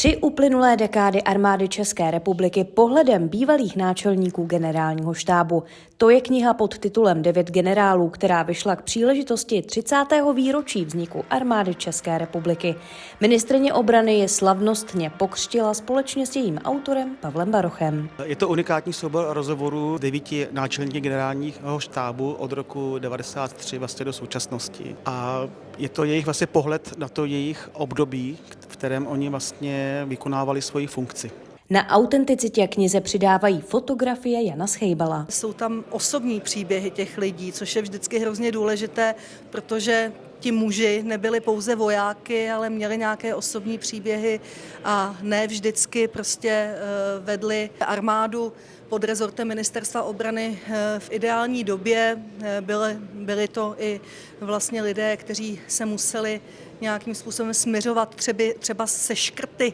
Tři uplynulé dekády armády České republiky pohledem bývalých náčelníků generálního štábu. To je kniha pod titulem Devět generálů, která vyšla k příležitosti 30. výročí vzniku armády České republiky. Ministrině obrany je slavnostně pokřtila společně s jejím autorem Pavlem Barochem. Je to unikátní soubor rozhovorů devíti náčelníků generálního štábu od roku 93 vlastně do současnosti. A je to jejich vlastně pohled na to jejich období, v kterém oni vlastně vykonávali svoji funkci. Na autenticitě knize přidávají fotografie Jana Schejbala. Jsou tam osobní příběhy těch lidí, což je vždycky hrozně důležité, protože ti muži nebyli pouze vojáky, ale měli nějaké osobní příběhy a ne vždycky prostě eh, vedli armádu pod rezortem ministerstva obrany eh, v ideální době. Eh, byly, byly to i vlastně lidé, kteří se museli nějakým způsobem směřovat třeba, třeba se škrty,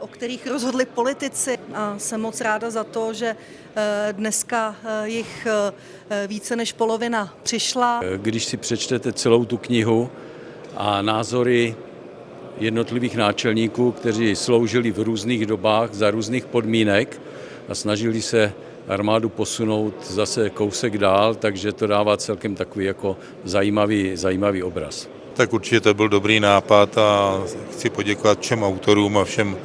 o kterých rozhodli politici. A jsem moc ráda za to, že dneska jich více než polovina přišla. Když si přečtete celou tu knihu a názory jednotlivých náčelníků, kteří sloužili v různých dobách za různých podmínek a snažili se armádu posunout zase kousek dál, takže to dává celkem takový jako zajímavý, zajímavý obraz. Tak určitě to byl dobrý nápad a chci poděkovat všem autorům a všem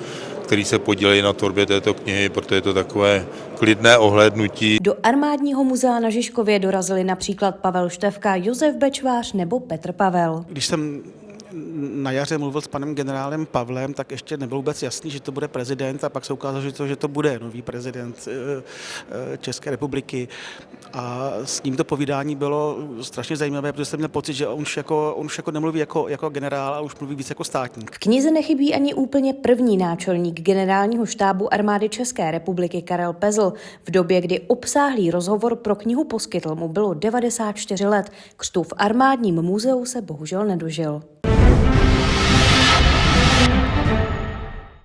který se podílejí na tvorbě této knihy, protože je to takové klidné ohlédnutí. Do armádního muzea na Žižkově dorazili například Pavel Števka, Josef Bečvář nebo Petr Pavel. Když jsem na jaře mluvil s panem generálem Pavlem, tak ještě nebylo vůbec jasný, že to bude prezident a pak se ukázalo, že to, že to bude nový prezident eh, eh, České republiky. A s ním to povídání bylo strašně zajímavé, protože jsem měl pocit, že on už jako, on už jako nemluví jako, jako generál, ale už mluví víc jako státník. V knize nechybí ani úplně první náčelník generálního štábu armády České republiky Karel Pezl. V době, kdy obsáhlý rozhovor pro knihu poskytl, mu bylo 94 let. Křtu v armádním muzeu se bohužel nedožil.